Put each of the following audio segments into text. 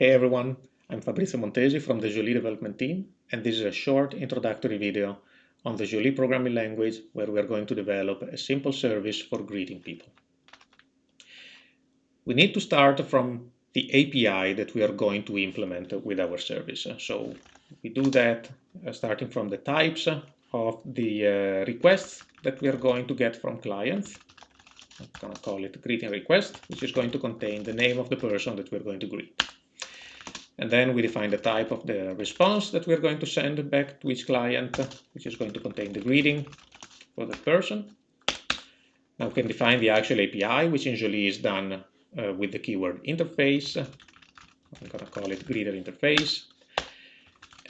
Hey everyone, I'm Fabrizio Montesi from the Jolie development team, and this is a short introductory video on the Jolie programming language where we are going to develop a simple service for greeting people. We need to start from the API that we are going to implement with our service. So we do that uh, starting from the types of the uh, requests that we are going to get from clients. I'm going to call it greeting request, which is going to contain the name of the person that we're going to greet. And then we define the type of the response that we're going to send back to each client, which is going to contain the greeting for the person. Now we can define the actual API, which usually is done uh, with the keyword interface. I'm going to call it greeter interface.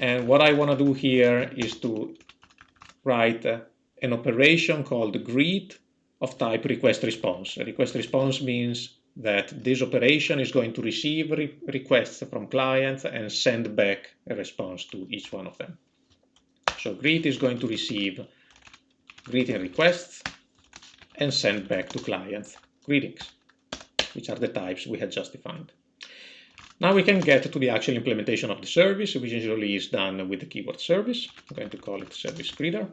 And what I want to do here is to write uh, an operation called greet of type request response. A request response means that this operation is going to receive re requests from clients and send back a response to each one of them. So greet is going to receive greeting requests and send back to clients greetings, which are the types we had just defined. Now we can get to the actual implementation of the service, which usually is done with the keyword service. I'm going to call it service greeter.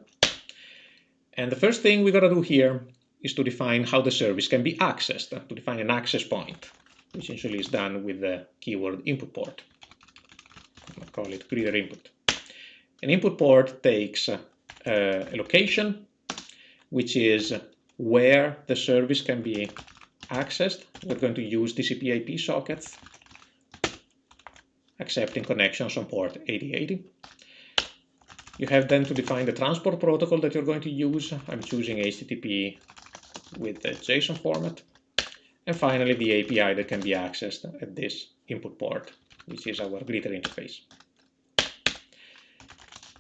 And the first thing we got to do here is to define how the service can be accessed, to define an access point, which usually is done with the keyword input port. i call it greeter input. An input port takes uh, a location, which is where the service can be accessed. We're going to use TCP IP sockets, accepting connections on port 8080. You have then to define the transport protocol that you're going to use. I'm choosing HTTP with the JSON format. And finally, the API that can be accessed at this input port, which is our greeter interface.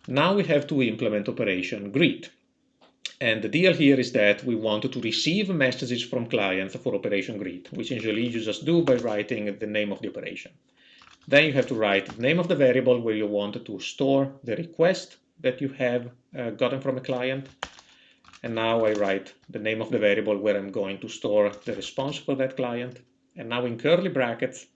Now we have to implement operation greet. And the deal here is that we want to receive messages from clients for operation greet, which usually you just do by writing the name of the operation. Then you have to write the name of the variable where you want to store the request that you have uh, gotten from a client and now I write the name of the variable where I'm going to store the response for that client. And now in curly brackets,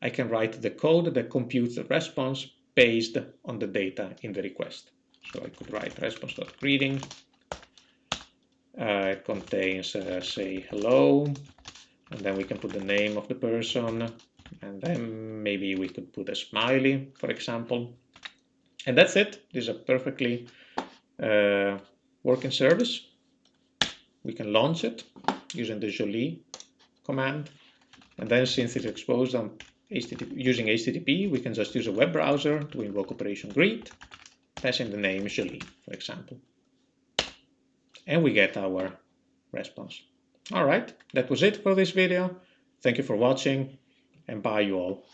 I can write the code that computes the response based on the data in the request. So I could write response.greeting. Uh, it contains, uh, say, hello, and then we can put the name of the person, and then maybe we could put a smiley, for example. And that's it. This is a perfectly uh, working service. We can launch it using the Jolie command. And then since it's exposed on HTTP, using HTTP, we can just use a web browser to invoke operation greet, passing the name Jolie, for example. And we get our response. All right, that was it for this video. Thank you for watching and bye you all.